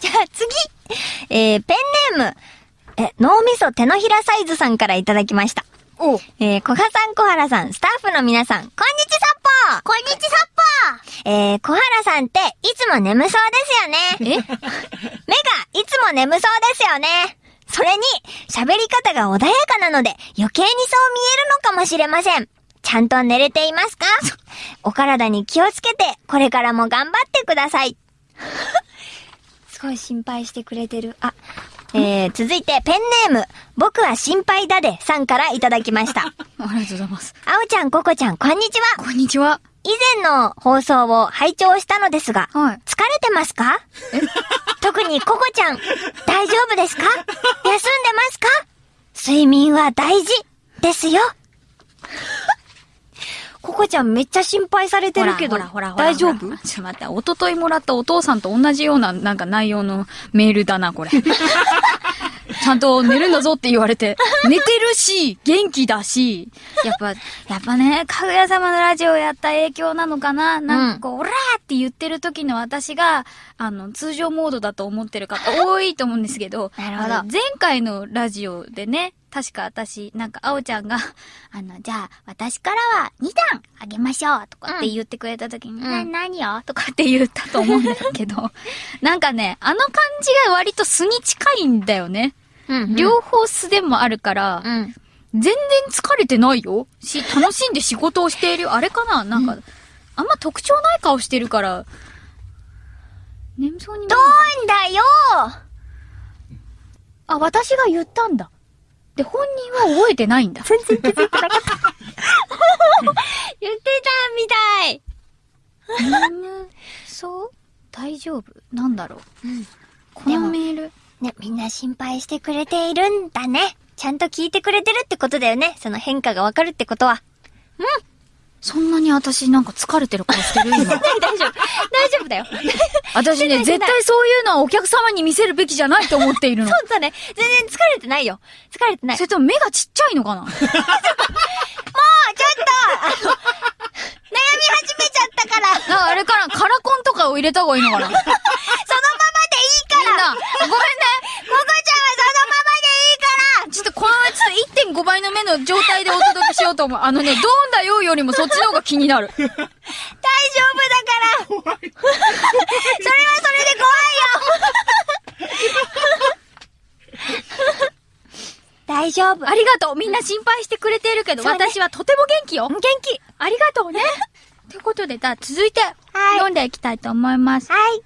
じゃあ次。えー、ペンネーム、え、脳みそ手のひらサイズさんからいただきました。おえー、小葉さん、小原さん、スタッフの皆さん、こんにちさっぽこんにちさっぽえー、小原さんって、いつも眠そうですよね。え？目が、いつも眠そうですよね。それに、喋り方が穏やかなので、余計にそう見えるのかもしれません。ちゃんと寝れていますか？お体に気をつけて、これからも頑張ってください。すごい心配してくれてる。あ、えー、続いて、ペンネーム、僕は心配だで、さんからいただきました。ありがとうございます。あおちゃん、ここちゃん、こんにちは。こんにちは。以前の放送を拝聴したのですが、はい疲れてますか？特にココちゃん、大丈夫ですか？休んでますか？睡眠は大事ですよ。ココちゃんめっちゃ心配されてるけど、ほらほらほら大丈夫？ちょっと待って、おとといもらったお父さんと同じようななんか内容のメールだな、これ。ちゃんと寝るんだぞって言われて、寝てるし、元気だし、やっぱ、やっぱね、かぐや様のラジオやった影響なのかな？なんかこう、オラーって言ってる時の私が、あの、通常モードだと思ってる方多いと思うんですけど、なるほど。前回のラジオでね、確か私、なんか、あおちゃんが、あの、じゃあ、私からは2段あげましょうとかって言ってくれた時に、な、何よとかって言ったと思うんだけど、なんかね、あの感じが割と素に近いんだよね。うん両方素でもあるから、うん。全然疲れてないよ。し、楽しんで仕事をしているよ。あれかな？なんか、あんま特徴ない顔してるから、眠そうに見どんだよあ、私が言ったんだ。で、本人は覚えてないんだ。全然気づいてなかった。言ってたみたい。眠そう？大丈夫？なんだろう？うんこのメール。ね、みんな心配してくれているんだね。ちゃんと聞いてくれてるってことだよね。その変化がわかるってことは。そんなに私なんか疲れてる顔してる今。大丈夫。大丈夫だよ。私ね、絶対そういうのはお客様に見せるべきじゃないと思っているの。そうだね。全然疲れてないよ。疲れてない。それとも目がちっちゃいのかな？もうちょっと、あの、悩み始めちゃったから、あれかな？カラコンとかを入れた方がいいのかな？5倍の目の状態でお届けしようと思う。あのね、どんだよよりもそっちの方が気になる。大丈夫だから怖い。それはそれで怖いよ大丈夫。ありがとう。みんな心配してくれているけど、ね、私はとても元気よ。元気。ありがとうね。ということで、じゃあ続いて、はい、読んでいきたいと思います。はい。